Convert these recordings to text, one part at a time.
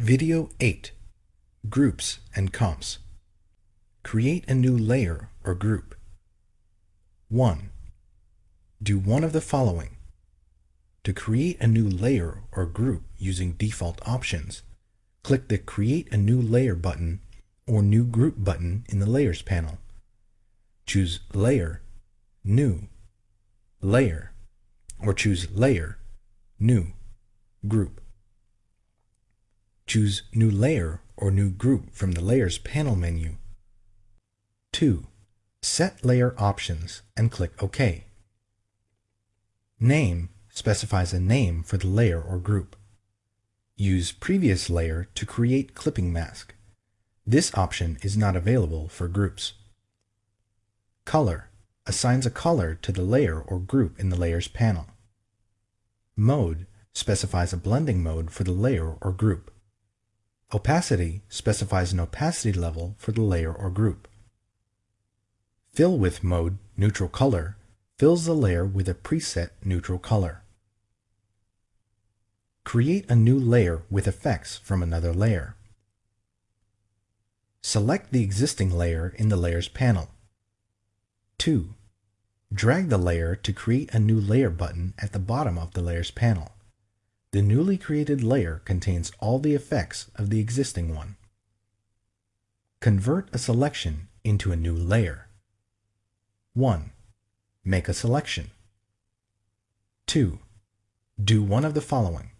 Video 8 Groups and Comps Create a new layer or group. 1. Do one of the following. To create a new layer or group using default options, click the Create a New Layer button or New Group button in the Layers panel. Choose Layer, New, Layer, or choose Layer, New, Group. Choose New Layer or New Group from the Layers panel menu. 2. Set Layer Options and click OK. Name specifies a name for the layer or group. Use Previous Layer to create clipping mask. This option is not available for groups. Color assigns a color to the layer or group in the Layers panel. Mode specifies a blending mode for the layer or group. Opacity specifies an opacity level for the layer or group. Fill with mode neutral color fills the layer with a preset neutral color. Create a new layer with effects from another layer. Select the existing layer in the Layers panel. 2. Drag the layer to create a new layer button at the bottom of the Layers panel. The newly created layer contains all the effects of the existing one. Convert a selection into a new layer. 1. Make a selection. 2. Do one of the following.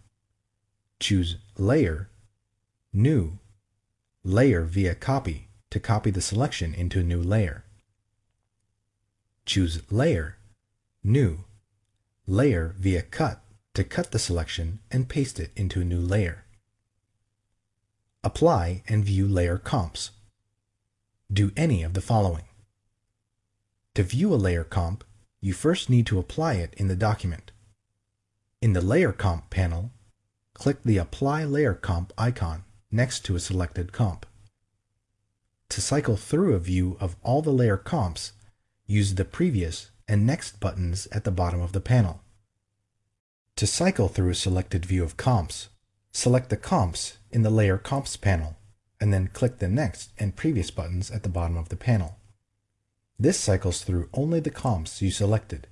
Choose Layer, New, Layer via Copy to copy the selection into a new layer. Choose Layer, New, Layer via Cut to cut the selection and paste it into a new layer. Apply and view layer comps. Do any of the following. To view a layer comp, you first need to apply it in the document. In the Layer Comp panel, click the Apply Layer Comp icon next to a selected comp. To cycle through a view of all the layer comps, use the Previous and Next buttons at the bottom of the panel. To cycle through a selected view of comps, select the comps in the Layer Comps panel, and then click the Next and Previous buttons at the bottom of the panel. This cycles through only the comps you selected.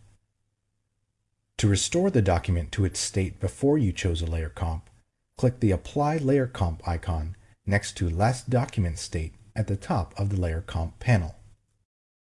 To restore the document to its state before you chose a layer comp, click the Apply Layer Comp icon next to Last Document State at the top of the Layer Comp panel.